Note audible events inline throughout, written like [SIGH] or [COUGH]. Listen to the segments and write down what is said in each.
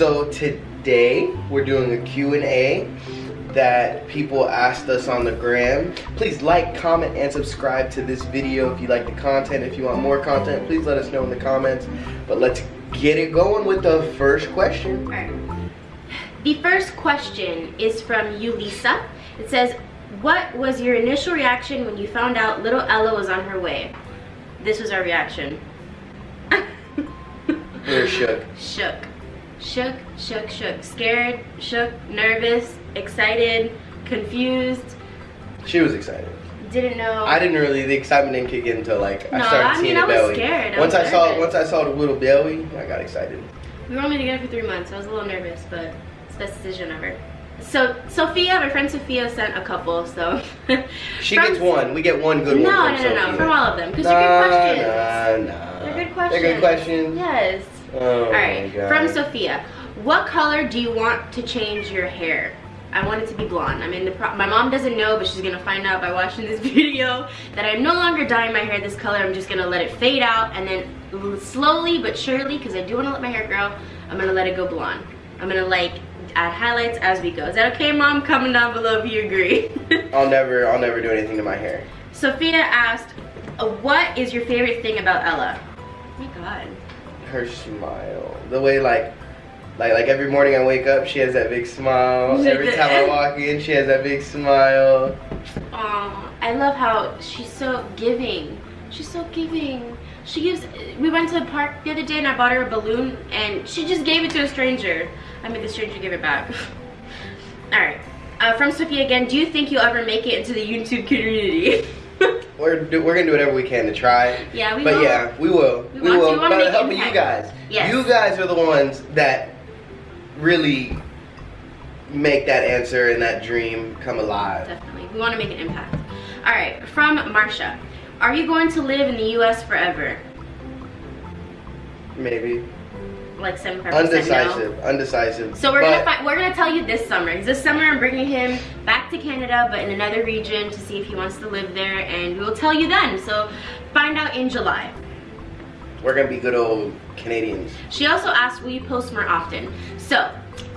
So today we're doing a Q&A that people asked us on the gram. Please like, comment, and subscribe to this video if you like the content. If you want more content, please let us know in the comments. But let's get it going with the first question. Right. The first question is from Yulisa. It says, what was your initial reaction when you found out little Ella was on her way? This was our reaction. [LAUGHS] we are shook. Shook. Shook, shook, shook. Scared, shook, nervous, excited, confused. She was excited. Didn't know. I didn't really. The excitement didn't kick in until like No, I started I seeing mean, the I was belly. scared. I once was I saw nervous. once I saw the little belly, I got excited. We were only together for three months. I was a little nervous, but it's the best decision ever. So Sophia, my friend Sophia sent a couple, so. [LAUGHS] She gets one. We get one good No, one. no, from no, no, from all of them, because nah, they're good questions. Nah, nah. They're good They're good questions. Yes. Oh All right, from Sophia. What color do you want to change your hair? I want it to be blonde. I'm in the pro- my mom doesn't know, but she's gonna find out by watching this [LAUGHS] video that I'm no longer dyeing my hair this color. I'm just gonna let it fade out and then slowly but surely, because I do want to let my hair grow, I'm gonna let it go blonde. I'm gonna like add highlights as we go. Is that okay, mom? Comment down below if you agree. [LAUGHS] I'll never, I'll never do anything to my hair. Sophia asked, uh, "What is your favorite thing about Ella?" Oh my God. Her smile, the way like, like, like every morning I wake up, she has that big smile. Every time I walk in, she has that big smile. Aw, I love how she's so giving. She's so giving. She gives. We went to the park the other day and I bought her a balloon and she just gave it to a stranger. I made the stranger give it back. [LAUGHS] All right. Uh, from Sophia again. Do you think you'll ever make it into the YouTube community? [LAUGHS] We're do, we're gonna do whatever we can to try. yeah, we But will. yeah, we will. We We, want to. will. We But helping you guys. Yes. You guys are the ones that really make that answer and that dream come alive. Definitely. We want to make an impact. All right. From Marsha. Are you going to live in the U.S. forever? Maybe. Like 75% no. Undecisive. Undecisive. So we're gonna find, we're gonna tell you this summer. This summer I'm bringing him back to Canada, but in another region to see if he wants to live there, and we will tell you then. So find out in July. we're gonna be good old Canadians. She also asked, will you post more often? So.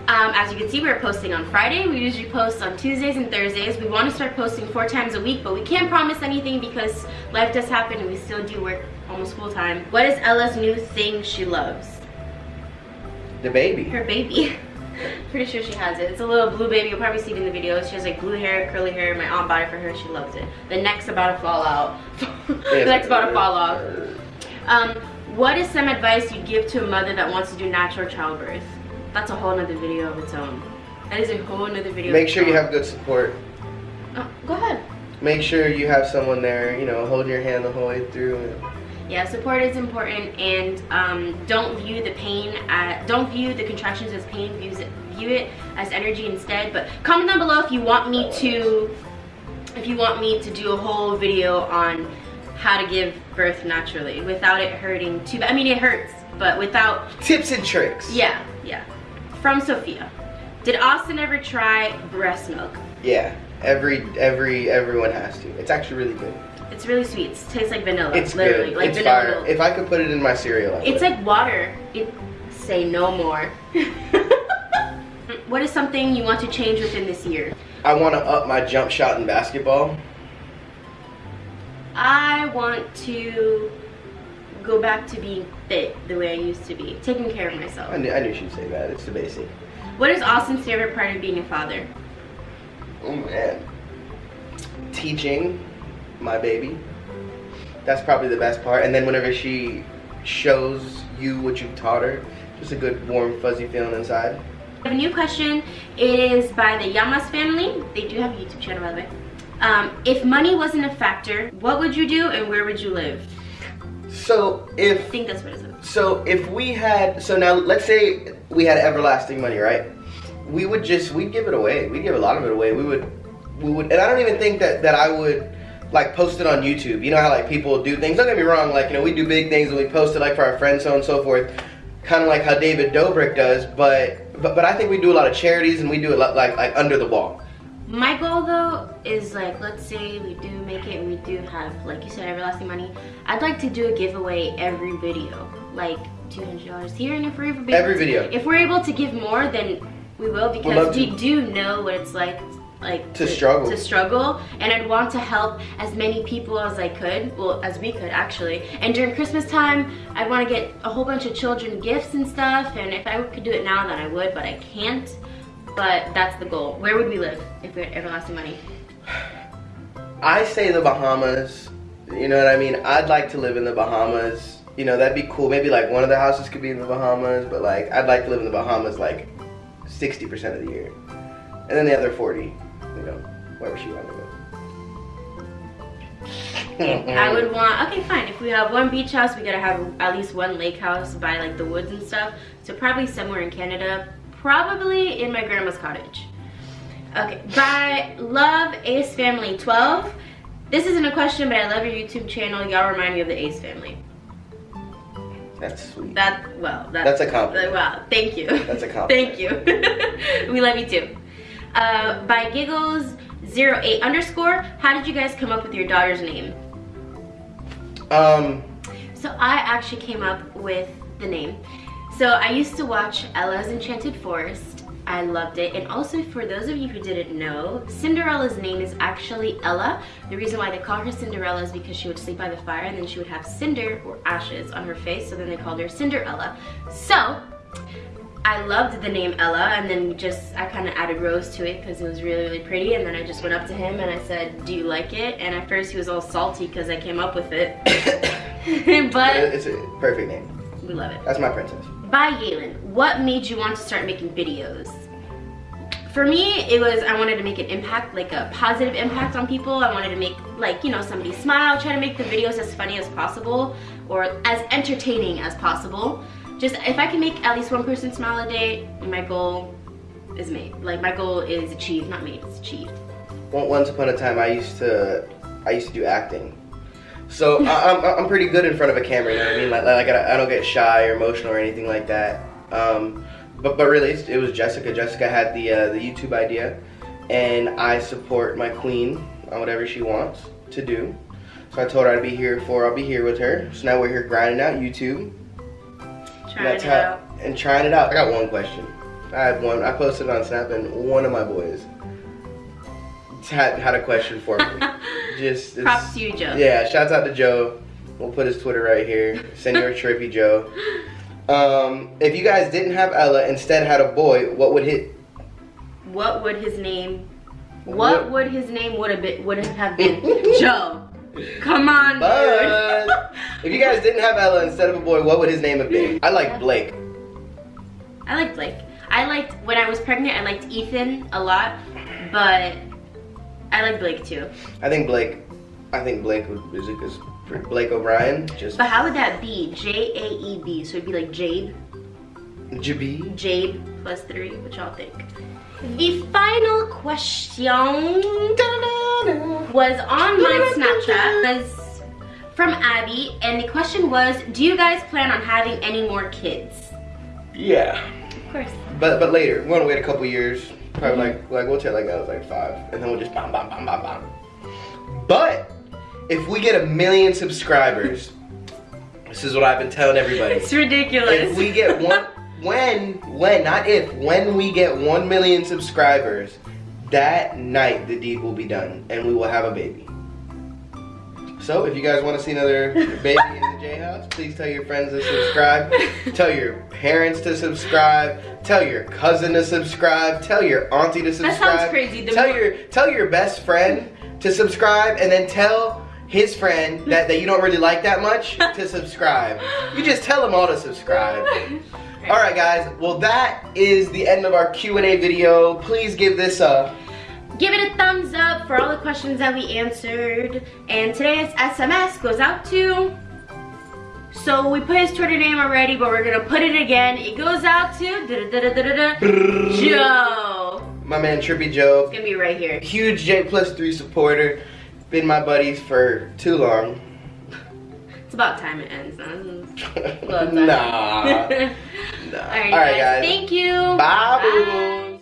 Um, as you can see, we're posting on Friday. We usually post on Tuesdays and Thursdays. We want to start posting four times a week, but we can't promise anything because life does happen and we still do work almost full time. What is Ella's new thing she loves? The baby. her baby. [LAUGHS] Pretty sure she has it. It's a little blue baby. You'll probably see it in the video. She has like blue hair, curly hair. My aunt bought it for her. She loves it. The neck's about to fall out. [LAUGHS] the neck's about to fall off. Um, what is some advice you'd give to a mother that wants to do natural childbirth? That's a whole nother video of its own. That is a whole nother video. Make sure you have good support. Oh, go ahead. Make sure you have someone there, you know, hold your hand the whole way through. Yeah, support is important, and um, don't view the pain. At, don't view the contractions as pain. View it, view it as energy instead. But comment down below if you want me to, if you want me to do a whole video on how to give birth naturally without it hurting too bad. I mean, it hurts, but without. Tips and tricks. Yeah, yeah. From Sophia, did Austin ever try breast milk? Yeah. Every every everyone has to. It's actually really good. It's really sweet. It tastes like vanilla. It's literally, good. like it's vanilla fire. If I could put it in my cereal, It's like water. It say no more. [LAUGHS] what is something you want to change within this year? I want to up my jump shot in basketball. I want to go back to being fit the way I used to be, taking care of myself. I knew, I knew she'd say that. It's the basic. What is Austin's favorite part of being a father? Oh man. Teaching my baby. That's probably the best part. And then whenever she shows you what you've taught her, just a good warm fuzzy feeling inside. I have a new question. It is by the Yamas family. They do have a YouTube channel, by the way. Um, if money wasn't a factor, what would you do and where would you live? So if I think that's what it is. so if we had so now let's say we had everlasting money, right? We would just we'd give it away. We'd give a lot of it away. We would we would and I don't even think that that I would like post it on YouTube. You know how like people do things. Don't get me wrong, like you know, we do big things and we post it like for our friends, so on and so forth. Kind of like how David Dobrik does, but but but I think we do a lot of charities and we do it li- like like under the wall. My goal though is like, let's say we do make it and we do have, like you said, everlasting money. I'd like to do a giveaway every video. like two hundred dollars here, and if we're able, Every video. if we're able to give more, then we will because we do know what it's like. Like To struggle. to struggle, and I'd want to help as many people as I could, well, as we could actually. And during Christmas time, I'd want to get a whole bunch of children gifts and stuff. And if I could do it now, then I would, but I can't. But that's the goal. Where would we live if we had everlasting money? I say the Bahamas. You know what I mean? I'd like to live in the Bahamas. You know, that'd be cool. Maybe like one of the houses could be in the Bahamas, but like I'd like to live in the Bahamas like 60% of the year. And then the other 40, you know, wherever she wants to go. [LAUGHS] I would want, okay, fine. If we have one beach house, we gotta have at least one lake house by like the woods and stuff. So probably somewhere in Canada, probably in my grandma's cottage. Okay, by Love Ace Family 12. This isn't a question, but I love your YouTube channel. Y'all remind me of the Ace family. That's sweet. That, well, that, That's a compliment. Wow, thank you. That's a [LAUGHS] compliment. thank you. [LAUGHS] we love you too. Uh, by Giggles 08 underscore, how did you guys come up with your daughter's name? Um, So I actually came up with the name. So I used to watch Ella's Enchanted Forest. I loved it. And also for those of you who didn't know, Cinderella's name is actually Ella. The reason why they call her Cinderella is because she would sleep by the fire and then she would have cinder or ashes on her face. So then they called her Cinderella. So I loved the name Ella and then just I kind of added Rose to it because it was really really pretty and then I just went up to him and I said do you like it and at first he was all salty because I came up with it [LAUGHS] but it's a perfect name. we love it. That's my princess. By Yalen, what made you want to start making videos? For me, it was I wanted to make an impact, like a positive impact on people. I wanted to make like, you know, somebody smile, try to make the videos as funny as possible or as entertaining as possible. Just if I can make at least one person smile a day, my goal is made. Like my goal is achieved, not made, it's achieved. One- Once upon a time, I used to, I used to do acting. So [LAUGHS] I, I'm, I'm pretty good in front of a camera. You know what I mean? Like, like I, I don't get shy or emotional or anything like that. Um, but but really, it was Jessica. Jessica had the uh, the YouTube idea, and I support my queen on whatever she wants to do. So I told her I'd be here for. I'll be here with her. So now we're here grinding out YouTube. Trying That's it how- out. And trying it out. I got one question. I had one. I posted on Snap, and one of my boys had had a question for me. [LAUGHS] Just Props to you, Joe. Yeah, shouts out to Joe. We'll put his Twitter right here. Senor Trippy Joe. [LAUGHS] Um, if you guys didn't have Ella, instead had a boy, what would hit? What would his name What- what would his name would have been would have been? Joe. Come on, But if you guys didn't have Ella instead of a boy, what would his name have been? I like Blake. I like Blake. I liked when I was pregnant. I liked Ethan a lot, but I like Blake too. I think Blake. I think Blake would is it because Blake O'Brien just But how would that be? J A E B. So it'd be like Jade. Jabi. Jade plus three. What y'all think? The final question was on my oh Snapchat. Was from Abby, and the question was, do you guys plan on having any more kids? Yeah. Of course. But but later, we're gonna wait a couple years. Probably mm-hmm. like like we'll tell like I was like five, and then we'll just bam bam bam bam bam. But if we get a million subscribers, [LAUGHS] this is what I've been telling everybody. It's ridiculous. If we get one, [LAUGHS] when when not if when we get one million subscribers, that night the deed will be done, and we will have a baby. So if you guys want to see another [LAUGHS] baby in the J House, please tell your friends to subscribe. tell your parents to subscribe. Tell your cousin to subscribe. Tell your auntie to subscribe. That sounds crazy. The tell more- your tell your best friend to subscribe, and then tell his friend [LAUGHS] that, that you don't really like that much [LAUGHS] to subscribe. You just tell them all to subscribe. All right, guys. Well, that is the end of our Q&A video. Please give this a Give it a thumbs up for all the questions that we answered. And today's SMS goes out to. So we put his Twitter name already, but we're gonna put it again. It goes out to da da da Joe. my man Trippy Joe. It's gonna be right here. Huge J plus three supporter. Been my buddies for too long. [LAUGHS] It's about time it ends. Huh? [LAUGHS] nah. [LAUGHS] nah. Alright, All right, guys. guys. Thank you. Bye, boo.